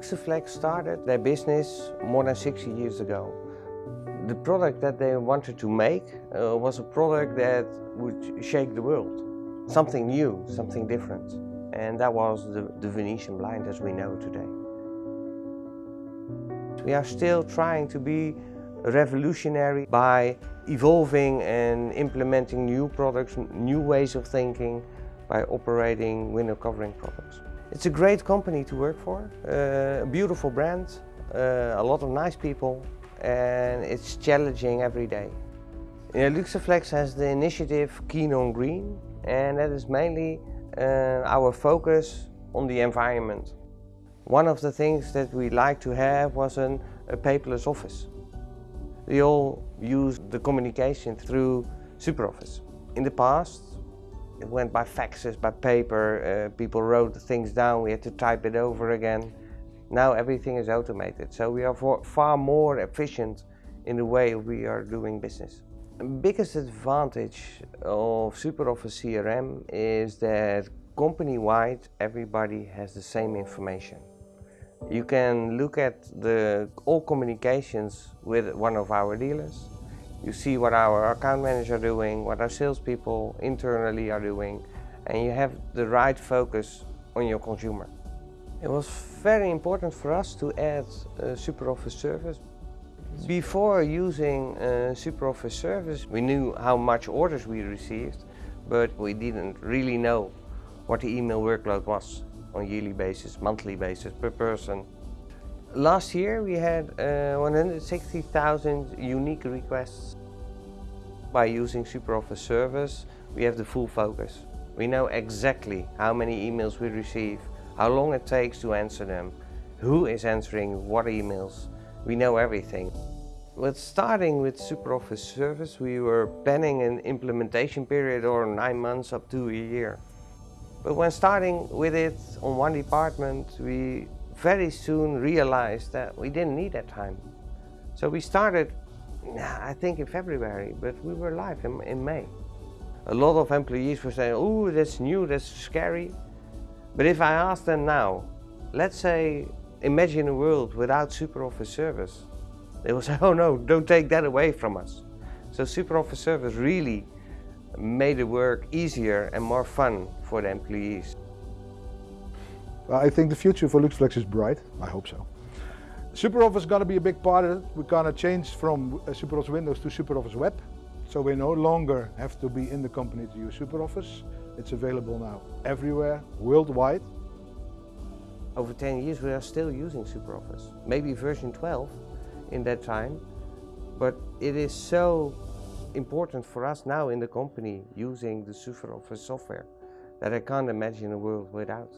Luxaflex started their business more than 60 years ago. The product that they wanted to make uh, was a product that would shake the world. Something new, something different. And that was the, the Venetian blind as we know today. We are still trying to be revolutionary by evolving and implementing new products, new ways of thinking by operating window covering products. It's a great company to work for, uh, a beautiful brand, uh, a lot of nice people and it's challenging every day. Know, Luxaflex has the initiative Keen on Green and that is mainly uh, our focus on the environment. One of the things that we like to have was an, a paperless office. We all use the communication through SuperOffice. In the past, it went by faxes, by paper, uh, people wrote things down, we had to type it over again. Now everything is automated, so we are far more efficient in the way we are doing business. The biggest advantage of SuperOffice CRM is that company-wide everybody has the same information. You can look at the all communications with one of our dealers. You see what our account manager are doing, what our salespeople internally are doing, and you have the right focus on your consumer. It was very important for us to add uh, a SuperOffice service. Before using uh, a SuperOffice service, we knew how much orders we received, but we didn't really know what the email workload was on yearly basis, monthly basis, per person. Last year we had uh, 160,000 unique requests. By using SuperOffice service, we have the full focus. We know exactly how many emails we receive, how long it takes to answer them, who is answering what emails. We know everything. With starting with SuperOffice service, we were planning an implementation period or nine months up to a year. But when starting with it on one department, we very soon realized that we didn't need that time. So we started, I think in February, but we were live in, in May. A lot of employees were saying, oh, that's new, that's scary. But if I ask them now, let's say, imagine a world without SuperOffice service, they will say, oh no, don't take that away from us. So SuperOffice service really made the work easier and more fun for the employees. I think the future for Luxaflex is bright. I hope so. SuperOffice is going to be a big part of it. We're going to change from uh, SuperOffice Windows to SuperOffice Web. So we no longer have to be in the company to use SuperOffice. It's available now everywhere, worldwide. Over 10 years we are still using SuperOffice. Maybe version 12 in that time. But it is so important for us now in the company using the SuperOffice software that I can't imagine a world without.